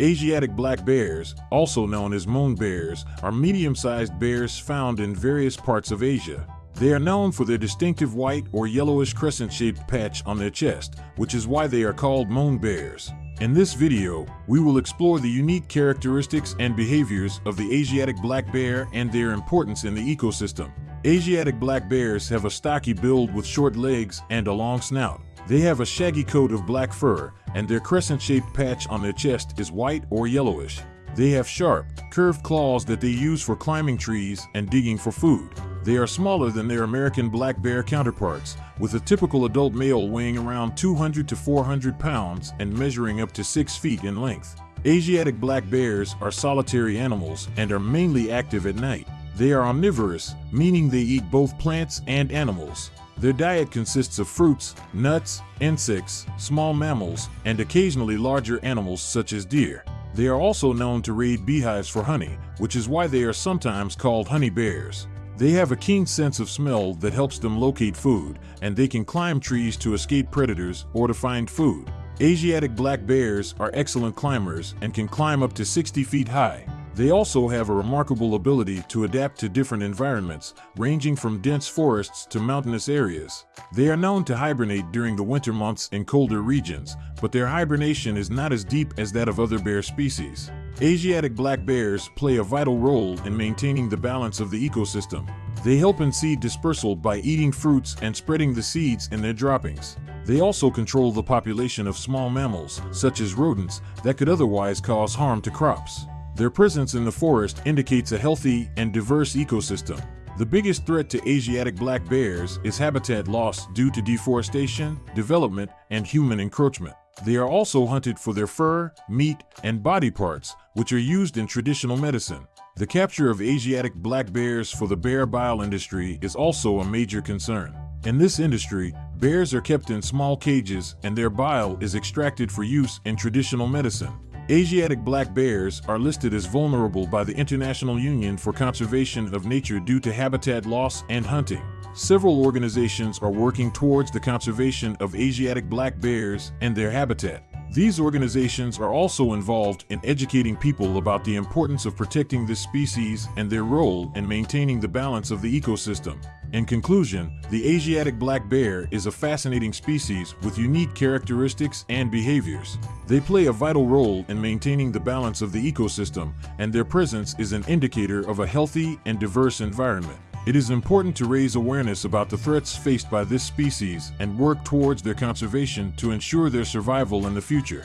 Asiatic black bears, also known as moon bears, are medium-sized bears found in various parts of Asia. They are known for their distinctive white or yellowish crescent-shaped patch on their chest, which is why they are called moon bears. In this video, we will explore the unique characteristics and behaviors of the Asiatic black bear and their importance in the ecosystem. Asiatic black bears have a stocky build with short legs and a long snout. They have a shaggy coat of black fur, and their crescent-shaped patch on their chest is white or yellowish. They have sharp, curved claws that they use for climbing trees and digging for food. They are smaller than their American black bear counterparts, with a typical adult male weighing around 200 to 400 pounds and measuring up to 6 feet in length. Asiatic black bears are solitary animals and are mainly active at night. They are omnivorous, meaning they eat both plants and animals. Their diet consists of fruits, nuts, insects, small mammals, and occasionally larger animals such as deer. They are also known to raid beehives for honey, which is why they are sometimes called honey bears. They have a keen sense of smell that helps them locate food, and they can climb trees to escape predators or to find food. Asiatic black bears are excellent climbers and can climb up to 60 feet high. They also have a remarkable ability to adapt to different environments, ranging from dense forests to mountainous areas. They are known to hibernate during the winter months in colder regions, but their hibernation is not as deep as that of other bear species. Asiatic black bears play a vital role in maintaining the balance of the ecosystem. They help in seed dispersal by eating fruits and spreading the seeds in their droppings. They also control the population of small mammals, such as rodents, that could otherwise cause harm to crops. Their presence in the forest indicates a healthy and diverse ecosystem. The biggest threat to Asiatic black bears is habitat loss due to deforestation, development, and human encroachment. They are also hunted for their fur, meat, and body parts, which are used in traditional medicine. The capture of Asiatic black bears for the bear bile industry is also a major concern. In this industry, bears are kept in small cages and their bile is extracted for use in traditional medicine. Asiatic black bears are listed as vulnerable by the International Union for Conservation of Nature due to habitat loss and hunting. Several organizations are working towards the conservation of Asiatic black bears and their habitat. These organizations are also involved in educating people about the importance of protecting this species and their role in maintaining the balance of the ecosystem. In conclusion, the Asiatic black bear is a fascinating species with unique characteristics and behaviors. They play a vital role in maintaining the balance of the ecosystem, and their presence is an indicator of a healthy and diverse environment. It is important to raise awareness about the threats faced by this species and work towards their conservation to ensure their survival in the future.